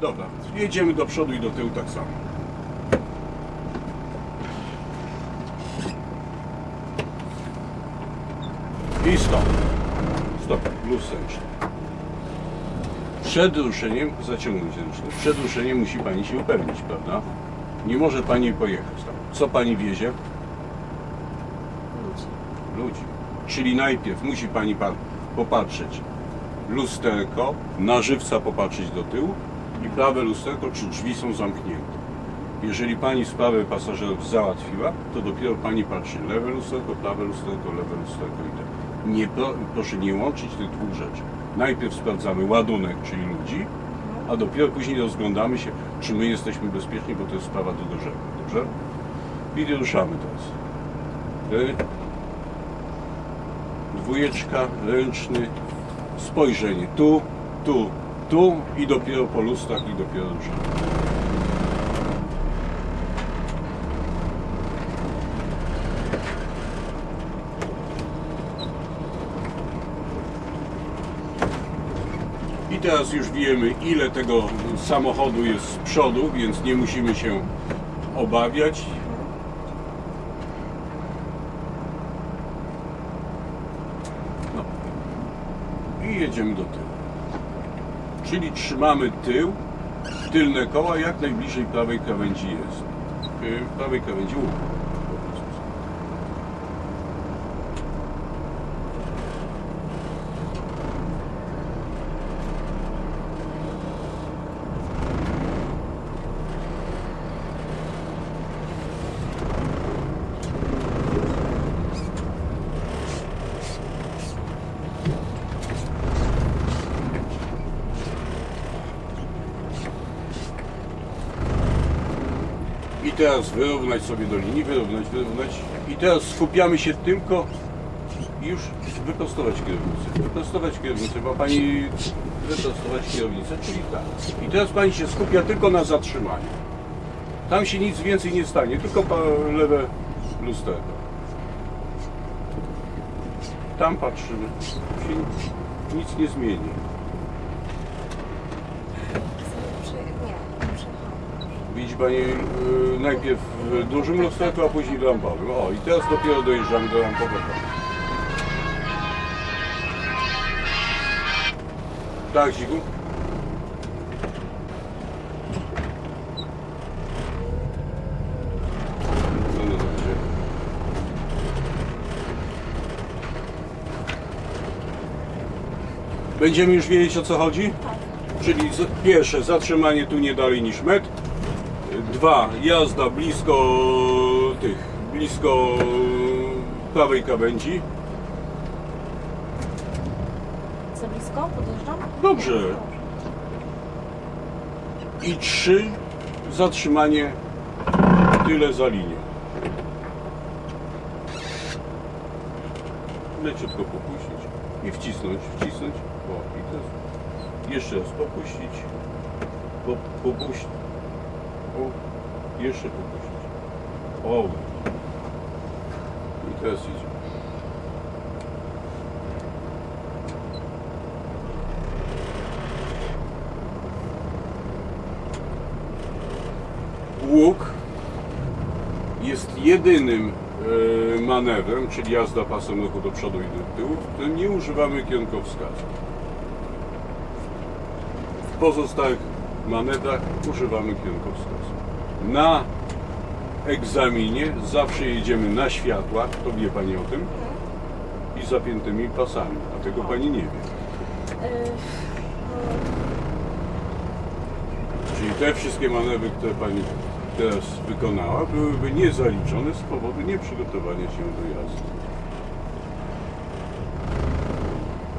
Dobra, jedziemy do przodu i do tyłu tak samo. I stop. Stop, luz ręczny. Przed ruszeniem, zaciągnąć ręczny, przed ruszeniem musi Pani się upewnić, prawda? Nie może Pani pojechać tam. Co Pani wiezie? Ludzi. Ludzi. Czyli najpierw musi Pani pan popatrzeć lusterko, na żywca popatrzeć do tyłu i prawe lusterko, czy drzwi są zamknięte. Jeżeli Pani sprawę pasażerów załatwiła, to dopiero Pani patrzy lewe lusterko, prawe lusterko, lewe lusterko i tak. Nie, pro, proszę nie łączyć tych dwóch rzeczy. Najpierw sprawdzamy ładunek, czyli ludzi, a dopiero później rozglądamy się, czy my jesteśmy bezpieczni, bo to jest sprawa drugorzędna. Dobrze? I ruszamy teraz. Ry. Dwójeczka, ręczny, spojrzenie tu, tu, tu i dopiero po lustrach i dopiero ruszamy. I teraz już wiemy, ile tego samochodu jest z przodu, więc nie musimy się obawiać. No. I jedziemy do tyłu. Czyli trzymamy tył, tylne koła jak najbliżej prawej krawędzi jest. Yy, prawej krawędzi łuku. po prostu. I teraz wyrównać sobie do linii, wyrównać, wyrównać. I teraz skupiamy się tylko już wyprostować kierownicę. Wyprostować kierownicę, ma Pani wyprostować kierownicę, czyli tak. I teraz Pani się skupia tylko na zatrzymaniu. Tam się nic więcej nie stanie, tylko lewe lusterko. Tam patrzymy. Się nic nie zmieni. Pani yy, najpierw w dużym lusterku, a później w rampowym. O, i teraz dopiero dojeżdżamy do rampowego. Tak, dobrze. Będziemy już wiedzieć o co chodzi? Czyli z- pierwsze, zatrzymanie tu nie dalej niż metr. Dwa, jazda blisko tych, blisko prawej krawędzi. Za blisko? Podjeżdżam? Dobrze. I trzy, zatrzymanie tyle za linią. Leciutko popuścić i wcisnąć, wcisnąć. O, i teraz jeszcze raz popuścić. Po, popuścić. O, jeszcze popuścić. O. I teraz idzie. Łuk jest jedynym e, manewrem, czyli jazda pasem ruchu do przodu i do tyłu, w którym nie używamy kierunkowskazu. W pozostałych manewrach używamy kierunkowskazu. Na egzaminie zawsze jedziemy na światłach, to wie Pani o tym, i zapiętymi pasami, a tego Pani nie wie. Czyli te wszystkie manewry, które Pani teraz wykonała, byłyby niezaliczone z powodu nieprzygotowania się do jazdy.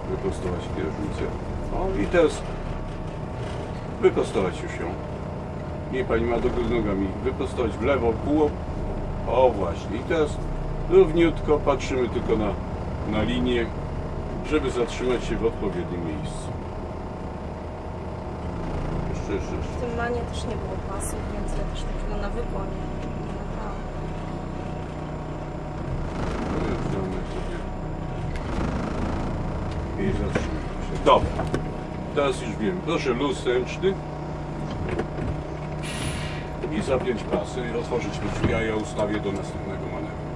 Wyprostować kierownicę. O i teraz wyprostować już ją. Nie Pani ma do góry nogami. Wyprostować w lewo, pół. O właśnie. I teraz równiutko patrzymy tylko na, na linię, żeby zatrzymać się w odpowiednim miejscu. Jeszcze, jeszcze, jeszcze. w tym manie też nie było pasów, więc ja też takiego. Wjeżdżamy sobie i zatrzymamy się. Dobra teraz już wiem. Proszę luz ręczny i zapiąć pasy, otworzyć drzwi, a ja ustawię do następnego manewru.